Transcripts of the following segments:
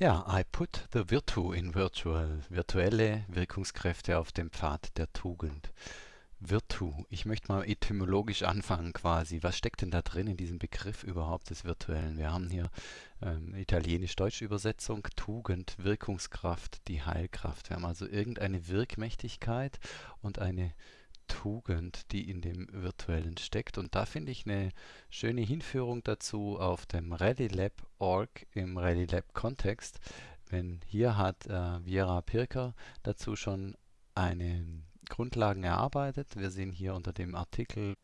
Ja, I put the virtu in virtual. Virtuelle Wirkungskräfte auf dem Pfad der Tugend. Virtu. Ich möchte mal etymologisch anfangen quasi. Was steckt denn da drin in diesem Begriff überhaupt des Virtuellen? Wir haben hier ähm, italienisch-deutsche Übersetzung, Tugend, Wirkungskraft, die Heilkraft. Wir haben also irgendeine Wirkmächtigkeit und eine Tugend, die in dem Virtuellen steckt. Und da finde ich eine schöne Hinführung dazu auf dem ReadyLab.org im ReadyLab-Kontext. Wenn hier hat äh, Viera Pirker dazu schon eine Grundlagen erarbeitet. Wir sehen hier unter dem Artikel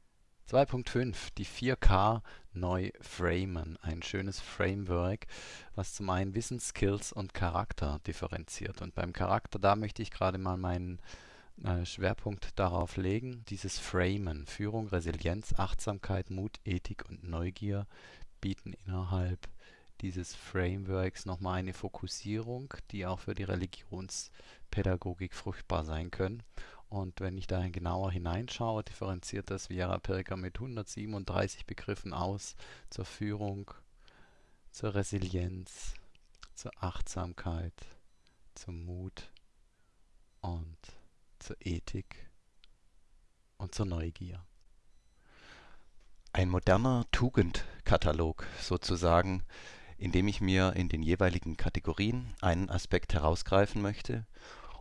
2.5 die 4K neu framen. Ein schönes Framework, was zum einen Wissen, Skills und Charakter differenziert. Und beim Charakter, da möchte ich gerade mal meinen Schwerpunkt darauf legen, dieses Framen, Führung, Resilienz, Achtsamkeit, Mut, Ethik und Neugier bieten innerhalb dieses Frameworks nochmal eine Fokussierung, die auch für die Religionspädagogik fruchtbar sein können. Und wenn ich da genauer hineinschaue, differenziert das Viera Pirker mit 137 Begriffen aus zur Führung, zur Resilienz, zur Achtsamkeit, zum Mut und zur Ethik und zur Neugier. Ein moderner Tugendkatalog sozusagen, in dem ich mir in den jeweiligen Kategorien einen Aspekt herausgreifen möchte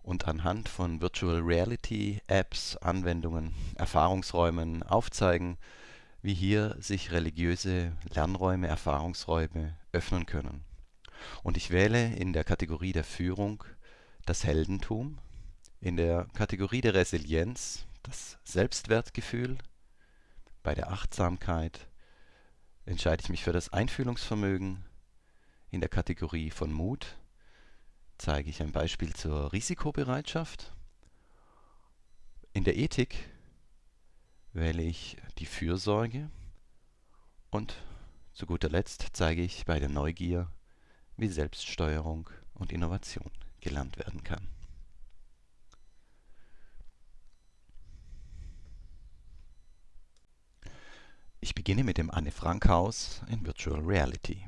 und anhand von Virtual Reality Apps, Anwendungen, Erfahrungsräumen aufzeigen, wie hier sich religiöse Lernräume, Erfahrungsräume öffnen können. Und ich wähle in der Kategorie der Führung das Heldentum in der Kategorie der Resilienz das Selbstwertgefühl, bei der Achtsamkeit entscheide ich mich für das Einfühlungsvermögen, in der Kategorie von Mut zeige ich ein Beispiel zur Risikobereitschaft, in der Ethik wähle ich die Fürsorge und zu guter Letzt zeige ich bei der Neugier, wie Selbststeuerung und Innovation gelernt werden kann. Beginne mit dem Anne Frank Haus in Virtual Reality.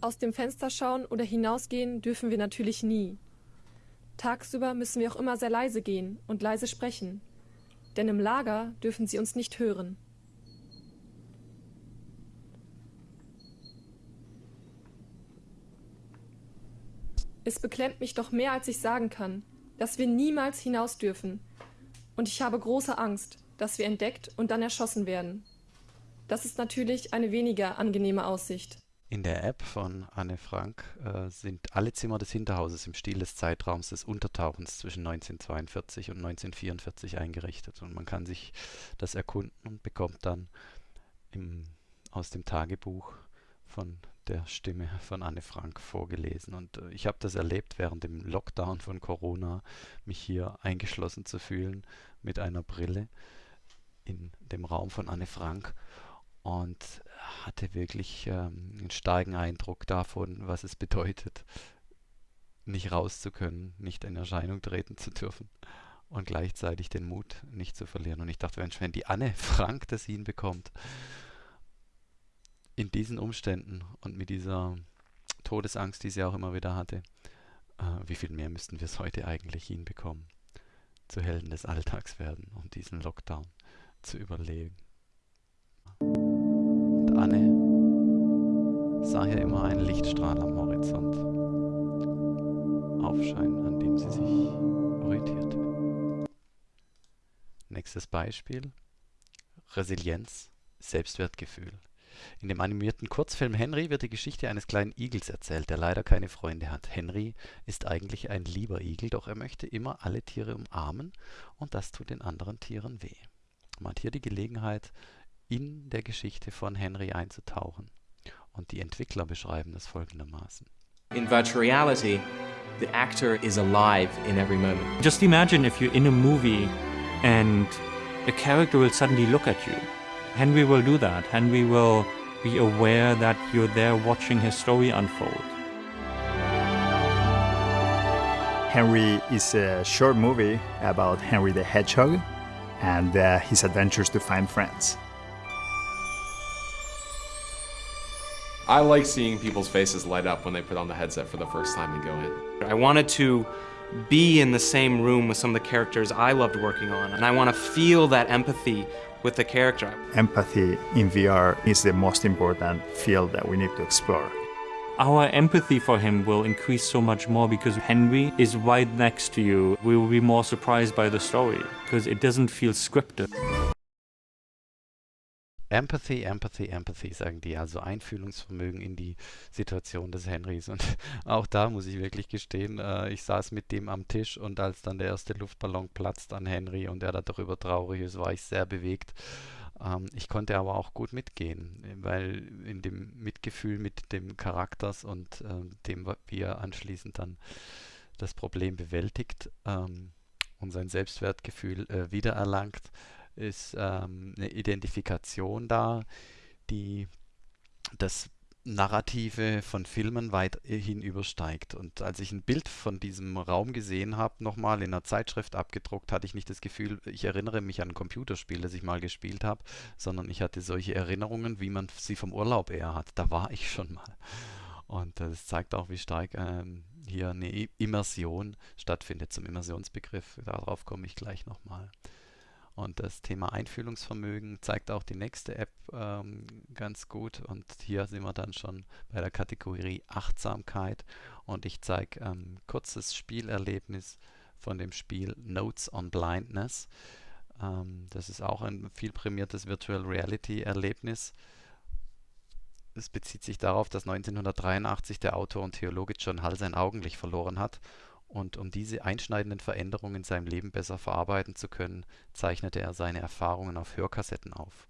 Aus dem Fenster schauen oder hinausgehen dürfen wir natürlich nie. Tagsüber müssen wir auch immer sehr leise gehen und leise sprechen, denn im Lager dürfen sie uns nicht hören. Es beklemmt mich doch mehr, als ich sagen kann, dass wir niemals hinaus dürfen. Und ich habe große Angst, dass wir entdeckt und dann erschossen werden. Das ist natürlich eine weniger angenehme Aussicht. In der App von Anne Frank äh, sind alle Zimmer des Hinterhauses im Stil des Zeitraums des Untertauchens zwischen 1942 und 1944 eingerichtet. Und man kann sich das erkunden und bekommt dann im, aus dem Tagebuch von der Stimme von Anne Frank vorgelesen. Und äh, ich habe das erlebt während dem Lockdown von Corona, mich hier eingeschlossen zu fühlen mit einer Brille in dem Raum von Anne Frank und hatte wirklich ähm, einen starken Eindruck davon, was es bedeutet, nicht raus zu können, nicht in Erscheinung treten zu dürfen und gleichzeitig den Mut nicht zu verlieren. Und ich dachte, wenn die Anne Frank das hinbekommt, in diesen Umständen und mit dieser Todesangst, die sie auch immer wieder hatte, äh, wie viel mehr müssten wir es heute eigentlich hinbekommen, zu Helden des Alltags werden und diesen Lockdown zu überlegen. Und Anne sah hier immer einen Lichtstrahl am Horizont aufscheinen, an dem sie sich orientierte. Nächstes Beispiel. Resilienz, Selbstwertgefühl. In dem animierten Kurzfilm Henry wird die Geschichte eines kleinen Igels erzählt, der leider keine Freunde hat. Henry ist eigentlich ein lieber Igel, doch er möchte immer alle Tiere umarmen und das tut den anderen Tieren weh. Man hat hier die Gelegenheit, in der Geschichte von Henry einzutauchen. Und die Entwickler beschreiben das folgendermaßen. In virtual reality, the actor is alive in every moment. Just imagine if you're in a movie and a character will suddenly look at you. Henry will do that. Henry will be aware that you're there watching his story unfold. Henry is a short movie about Henry the Hedgehog and uh, his adventures to find friends. I like seeing people's faces light up when they put on the headset for the first time and go in. I wanted to be in the same room with some of the characters I loved working on, and I want to feel that empathy with the character. Empathy in VR is the most important field that we need to explore. Our empathy for him will increase so much more because Henry is right next to you. We will be more surprised by the story because it doesn't feel scripted. Empathy, Empathy, Empathy, sagen die, also Einfühlungsvermögen in die Situation des Henrys. Und auch da muss ich wirklich gestehen, äh, ich saß mit dem am Tisch und als dann der erste Luftballon platzt an Henry und er darüber traurig ist, war ich sehr bewegt. Ähm, ich konnte aber auch gut mitgehen, weil in dem Mitgefühl mit dem Charakters und äh, dem, wie er anschließend dann das Problem bewältigt ähm, und sein Selbstwertgefühl äh, wiedererlangt, ist ähm, eine Identifikation da, die das Narrative von Filmen weiterhin übersteigt. Und als ich ein Bild von diesem Raum gesehen habe, nochmal in einer Zeitschrift abgedruckt, hatte ich nicht das Gefühl, ich erinnere mich an ein Computerspiel, das ich mal gespielt habe, sondern ich hatte solche Erinnerungen, wie man sie vom Urlaub eher hat. Da war ich schon mal. Und das zeigt auch, wie stark ähm, hier eine Immersion stattfindet. Zum Immersionsbegriff, darauf komme ich gleich nochmal. Und das Thema Einfühlungsvermögen zeigt auch die nächste App ähm, ganz gut. Und hier sind wir dann schon bei der Kategorie Achtsamkeit. Und ich zeige ein ähm, kurzes Spielerlebnis von dem Spiel Notes on Blindness. Ähm, das ist auch ein viel prämiertes Virtual Reality Erlebnis. Es bezieht sich darauf, dass 1983 der Autor und Theologe John Hull sein Augenlicht verloren hat und um diese einschneidenden Veränderungen in seinem Leben besser verarbeiten zu können, zeichnete er seine Erfahrungen auf Hörkassetten auf.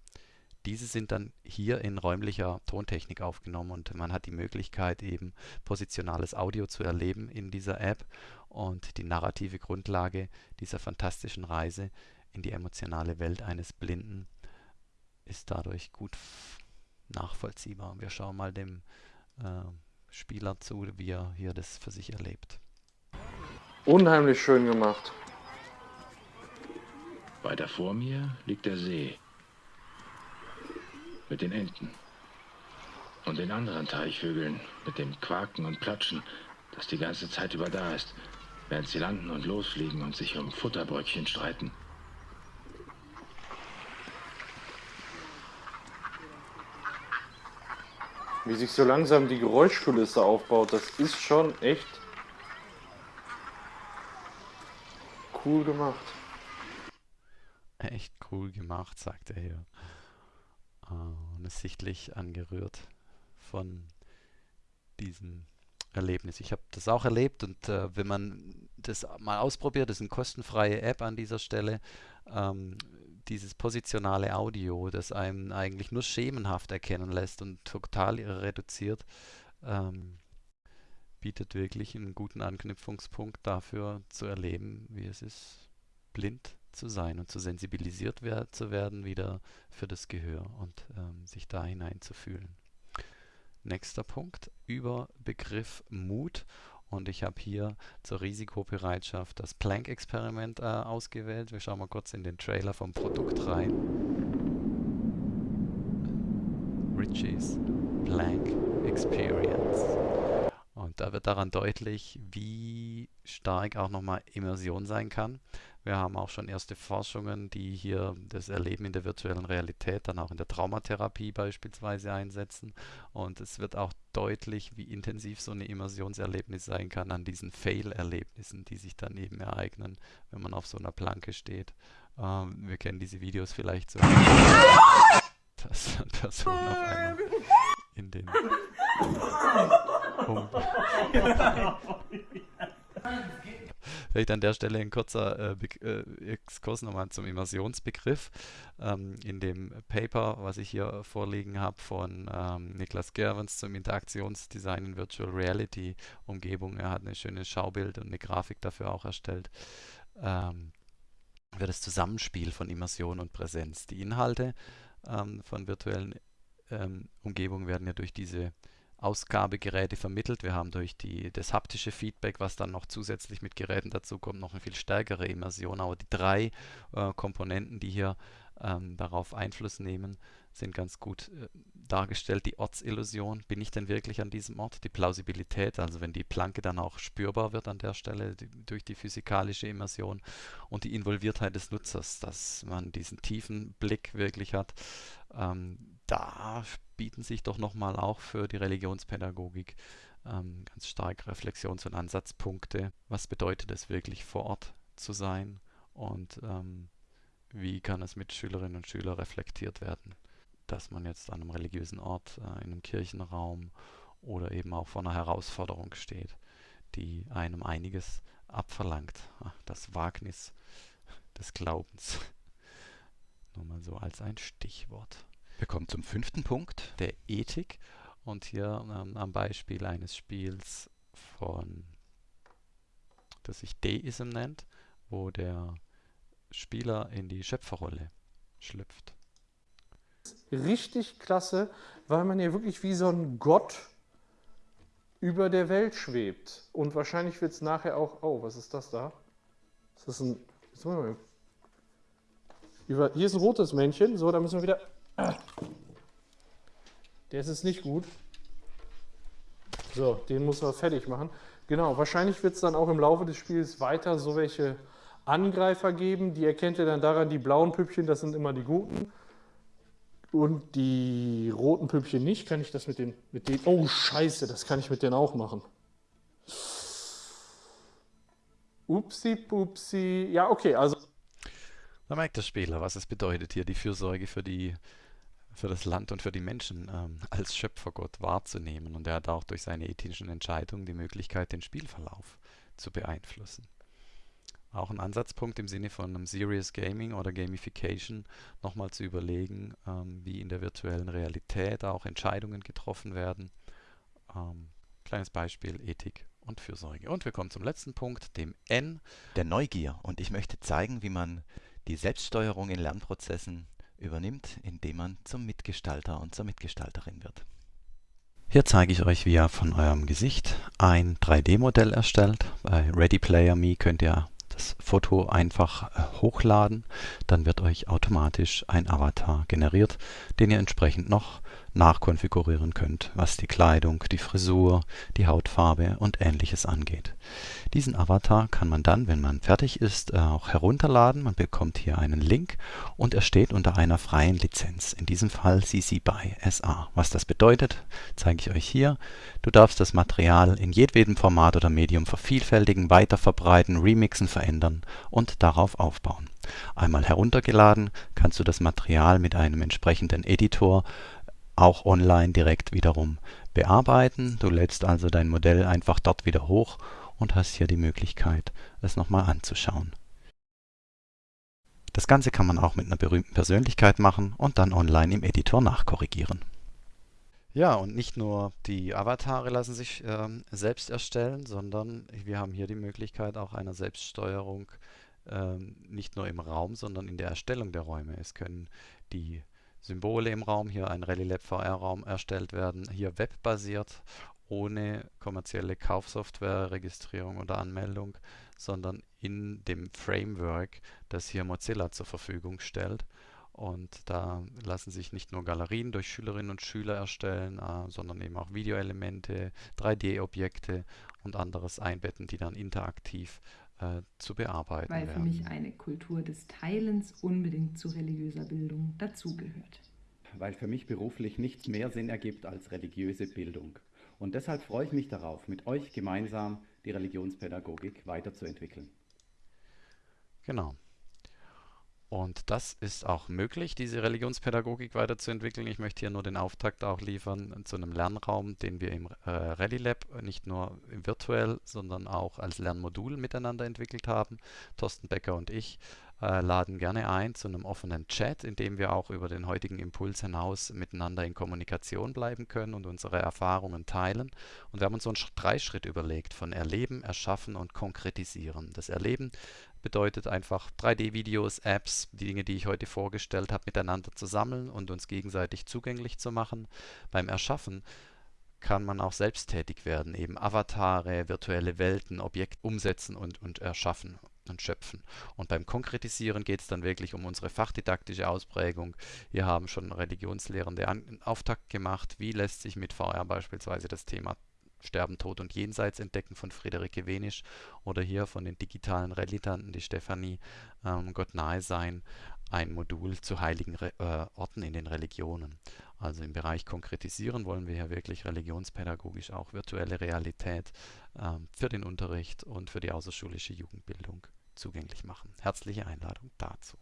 Diese sind dann hier in räumlicher Tontechnik aufgenommen und man hat die Möglichkeit eben positionales Audio zu erleben in dieser App und die narrative Grundlage dieser fantastischen Reise in die emotionale Welt eines Blinden ist dadurch gut nachvollziehbar. Wir schauen mal dem äh, Spieler zu, wie er hier das für sich erlebt. Unheimlich schön gemacht. Weiter vor mir liegt der See. Mit den Enten. Und den anderen Teichvögeln mit dem Quaken und Platschen, das die ganze Zeit über da ist, während sie landen und losfliegen und sich um Futterbröckchen streiten. Wie sich so langsam die Geräuschkulisse aufbaut, das ist schon echt cool gemacht. Echt cool gemacht, sagt er hier. Uh, und ist sichtlich angerührt von diesem Erlebnis. Ich habe das auch erlebt und äh, wenn man das mal ausprobiert, das ist eine kostenfreie App an dieser Stelle, ähm, dieses positionale Audio, das einem eigentlich nur schemenhaft erkennen lässt und total reduziert, ähm, bietet wirklich einen guten Anknüpfungspunkt dafür zu erleben, wie es ist, blind zu sein und zu sensibilisiert wer zu werden wieder für das Gehör und ähm, sich da hineinzufühlen. Nächster Punkt über Begriff Mut und ich habe hier zur Risikobereitschaft das Planck-Experiment äh, ausgewählt. Wir schauen mal kurz in den Trailer vom Produkt rein. Ritchie's Planck Experience. Da wird daran deutlich, wie stark auch nochmal Immersion sein kann. Wir haben auch schon erste Forschungen, die hier das Erleben in der virtuellen Realität, dann auch in der Traumatherapie beispielsweise einsetzen. Und es wird auch deutlich, wie intensiv so ein Immersionserlebnis sein kann an diesen Fail-Erlebnissen, die sich dann eben ereignen, wenn man auf so einer Planke steht. Ähm, wir kennen diese Videos vielleicht so, dass Personen auf einmal in den um Vielleicht an der Stelle ein kurzer äh, äh, Exkurs nochmal zum Immersionsbegriff. Ähm, in dem Paper, was ich hier vorliegen habe von ähm, Niklas Gerwens zum Interaktionsdesign in Virtual Reality Umgebung, er hat ein schönes Schaubild und eine Grafik dafür auch erstellt, ähm, für das Zusammenspiel von Immersion und Präsenz. Die Inhalte ähm, von virtuellen ähm, Umgebungen werden ja durch diese Ausgabegeräte vermittelt. Wir haben durch die, das haptische Feedback, was dann noch zusätzlich mit Geräten dazu kommt, noch eine viel stärkere Immersion. Aber die drei äh, Komponenten, die hier ähm, darauf Einfluss nehmen, sind ganz gut äh, dargestellt. Die Ortsillusion, bin ich denn wirklich an diesem Ort? Die Plausibilität, also wenn die Planke dann auch spürbar wird an der Stelle die, durch die physikalische Immersion und die Involviertheit des Nutzers, dass man diesen tiefen Blick wirklich hat. Ähm, da bieten sich doch nochmal auch für die Religionspädagogik ähm, ganz stark Reflexions- und Ansatzpunkte. Was bedeutet es wirklich vor Ort zu sein und ähm, wie kann es mit Schülerinnen und Schülern reflektiert werden, dass man jetzt an einem religiösen Ort, äh, in einem Kirchenraum oder eben auch vor einer Herausforderung steht, die einem einiges abverlangt. Das Wagnis des Glaubens. Nur mal so als ein Stichwort. Wir kommen zum fünften Punkt. Der Ethik. Und hier ähm, am Beispiel eines Spiels von, das sich Deism nennt, wo der Spieler in die Schöpferrolle schlüpft. Richtig klasse, weil man ja wirklich wie so ein Gott über der Welt schwebt. Und wahrscheinlich wird es nachher auch. Oh, was ist das da? Ist das ein. Über, hier ist ein rotes Männchen. So, da müssen wir wieder. Der ist es nicht gut. So, den muss man fertig machen. Genau, wahrscheinlich wird es dann auch im Laufe des Spiels weiter so welche Angreifer geben. Die erkennt ihr dann daran, die blauen Püppchen, das sind immer die guten. Und die roten Püppchen nicht. Kann ich das mit den, mit den. Oh, Scheiße, das kann ich mit denen auch machen. Upsi, pupsi. Ja, okay, also. Da merkt der Spieler, was es bedeutet, hier die Fürsorge für die für das Land und für die Menschen ähm, als Schöpfergott wahrzunehmen. Und er hat auch durch seine ethischen Entscheidungen die Möglichkeit, den Spielverlauf zu beeinflussen. Auch ein Ansatzpunkt im Sinne von einem Serious Gaming oder Gamification, nochmal zu überlegen, ähm, wie in der virtuellen Realität auch Entscheidungen getroffen werden. Ähm, kleines Beispiel, Ethik und Fürsorge. Und wir kommen zum letzten Punkt, dem N. Der Neugier. Und ich möchte zeigen, wie man die Selbststeuerung in Lernprozessen übernimmt, indem man zum Mitgestalter und zur Mitgestalterin wird. Hier zeige ich euch, wie ihr von eurem Gesicht ein 3D-Modell erstellt. Bei Ready Player Me könnt ihr das Foto einfach äh, hochladen, dann wird euch automatisch ein Avatar generiert, den ihr entsprechend noch nachkonfigurieren könnt, was die Kleidung, die Frisur, die Hautfarbe und ähnliches angeht. Diesen Avatar kann man dann, wenn man fertig ist, äh, auch herunterladen. Man bekommt hier einen Link und er steht unter einer freien Lizenz, in diesem Fall CC BY SA. Was das bedeutet, zeige ich euch hier. Du darfst das Material in jedwedem Format oder Medium vervielfältigen, weiterverbreiten, remixen, verändern und darauf aufbauen. Einmal heruntergeladen, kannst du das Material mit einem entsprechenden Editor auch online direkt wiederum bearbeiten. Du lädst also dein Modell einfach dort wieder hoch und hast hier die Möglichkeit, es nochmal anzuschauen. Das Ganze kann man auch mit einer berühmten Persönlichkeit machen und dann online im Editor nachkorrigieren. Ja, und nicht nur die Avatare lassen sich ähm, selbst erstellen, sondern wir haben hier die Möglichkeit auch einer Selbststeuerung ähm, nicht nur im Raum, sondern in der Erstellung der Räume. Es können die Symbole im Raum, hier ein RallyLab VR-Raum erstellt werden, hier webbasiert, ohne kommerzielle Kaufsoftware, Registrierung oder Anmeldung, sondern in dem Framework, das hier Mozilla zur Verfügung stellt. Und da lassen sich nicht nur Galerien durch Schülerinnen und Schüler erstellen, äh, sondern eben auch Videoelemente, 3D-Objekte und anderes einbetten, die dann interaktiv äh, zu bearbeiten Weil werden. für mich eine Kultur des Teilens unbedingt zu religiöser Bildung dazugehört. Weil für mich beruflich nichts mehr Sinn ergibt als religiöse Bildung. Und deshalb freue ich mich darauf, mit euch gemeinsam die Religionspädagogik weiterzuentwickeln. Genau. Und das ist auch möglich, diese Religionspädagogik weiterzuentwickeln. Ich möchte hier nur den Auftakt auch liefern zu einem Lernraum, den wir im äh, ReadyLab nicht nur virtuell, sondern auch als Lernmodul miteinander entwickelt haben. Thorsten Becker und ich äh, laden gerne ein zu einem offenen Chat, in dem wir auch über den heutigen Impuls hinaus miteinander in Kommunikation bleiben können und unsere Erfahrungen teilen. Und wir haben uns so einen Dreischritt überlegt von Erleben, Erschaffen und Konkretisieren. Das Erleben bedeutet einfach 3D-Videos, Apps, die Dinge, die ich heute vorgestellt habe, miteinander zu sammeln und uns gegenseitig zugänglich zu machen. Beim Erschaffen kann man auch selbst tätig werden, eben Avatare, virtuelle Welten, Objekte umsetzen und, und erschaffen. Und schöpfen. Und beim Konkretisieren geht es dann wirklich um unsere fachdidaktische Ausprägung. Hier haben schon Religionslehrende einen Auftakt gemacht. Wie lässt sich mit VR beispielsweise das Thema Sterben, Tod und Jenseits entdecken von Friederike Wenisch oder hier von den digitalen Relitanten, die Stefanie ähm, Gott nahe sein, ein Modul zu heiligen Re äh, Orten in den Religionen. Also im Bereich Konkretisieren wollen wir hier wirklich religionspädagogisch auch virtuelle Realität ähm, für den Unterricht und für die außerschulische Jugendbildung zugänglich machen. Herzliche Einladung dazu.